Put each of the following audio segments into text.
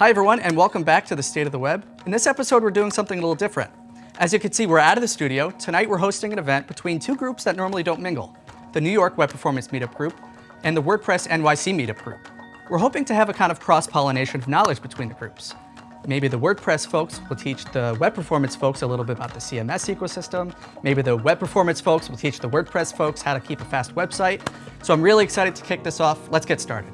Hi everyone, and welcome back to the State of the Web. In this episode, we're doing something a little different. As you can see, we're out of the studio. Tonight, we're hosting an event between two groups that normally don't mingle, the New York Web Performance Meetup Group and the WordPress NYC Meetup Group. We're hoping to have a kind of cross-pollination of knowledge between the groups. Maybe the WordPress folks will teach the web performance folks a little bit about the CMS ecosystem. Maybe the web performance folks will teach the WordPress folks how to keep a fast website. So I'm really excited to kick this off. Let's get started.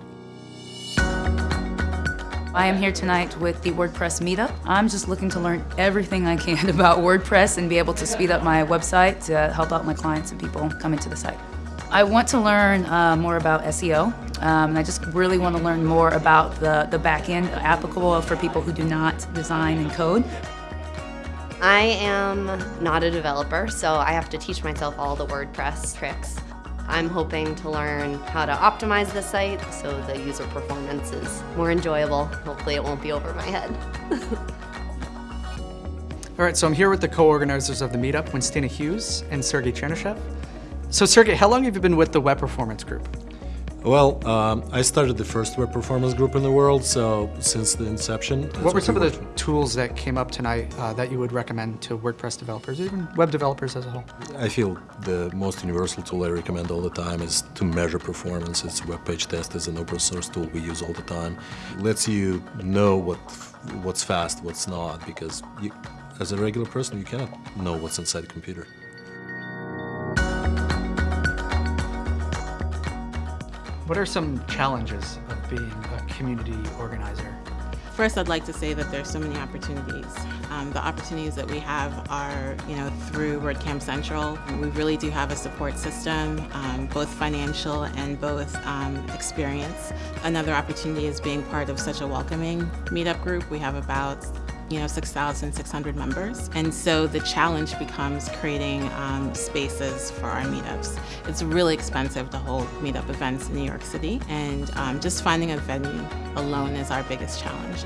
I am here tonight with the WordPress Meetup. I'm just looking to learn everything I can about WordPress and be able to speed up my website to help out my clients and people coming to the site. I want to learn uh, more about SEO, um, and I just really want to learn more about the, the back end applicable for people who do not design and code. I am not a developer, so I have to teach myself all the WordPress tricks. I'm hoping to learn how to optimize the site so the user performance is more enjoyable. Hopefully it won't be over my head. All right, so I'm here with the co-organizers of the meetup, Winstina Hughes and Sergey Chernyshev. So Sergey, how long have you been with the Web Performance Group? Well, um, I started the first web performance group in the world, so since the inception. What were some of the tools that came up tonight uh, that you would recommend to WordPress developers, even web developers as a whole? I feel the most universal tool I recommend all the time is to measure performance. It's WebPageTest is an open source tool we use all the time. It lets you know what what's fast, what's not, because you, as a regular person, you cannot know what's inside the computer. What are some challenges of being a community organizer? First, I'd like to say that there's so many opportunities. Um, the opportunities that we have are, you know, through WordCamp Central. We really do have a support system, um, both financial and both um, experience. Another opportunity is being part of such a welcoming meetup group. We have about you know, 6,600 members. And so the challenge becomes creating um, spaces for our meetups. It's really expensive to hold meetup events in New York City, and um, just finding a venue alone is our biggest challenge.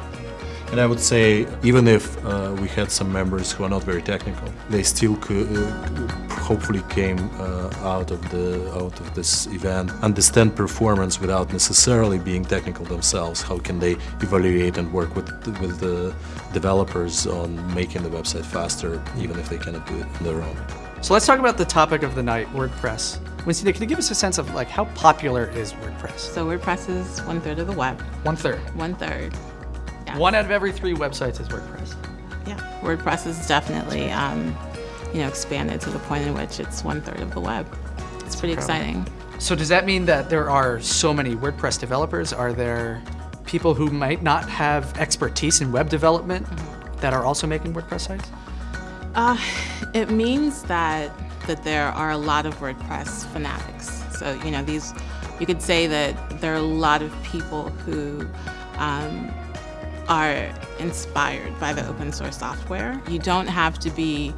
And I would say, even if uh, we had some members who are not very technical, they still could, uh, hopefully came uh, out of the out of this event, understand performance without necessarily being technical themselves. How can they evaluate and work with with the developers on making the website faster, even if they cannot do it on their own? So let's talk about the topic of the night, WordPress. Winstina, can you give us a sense of like how popular is WordPress? So WordPress is one third of the web. One third. One third. One out of every three websites is WordPress. Yeah, WordPress is definitely, um, you know, expanded to the point in which it's one third of the web. It's pretty exciting. So does that mean that there are so many WordPress developers? Are there people who might not have expertise in web development mm -hmm. that are also making WordPress sites? Uh, it means that that there are a lot of WordPress fanatics. So you know these, you could say that there are a lot of people who um, are inspired by the open source software. You don't have to be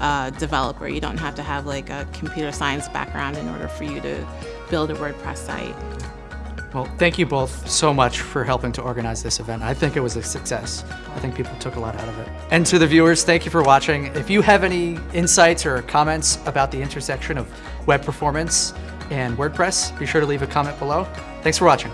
a developer. You don't have to have like a computer science background in order for you to build a WordPress site. Well, thank you both so much for helping to organize this event. I think it was a success. I think people took a lot out of it. And to the viewers, thank you for watching. If you have any insights or comments about the intersection of web performance and WordPress, be sure to leave a comment below. Thanks for watching.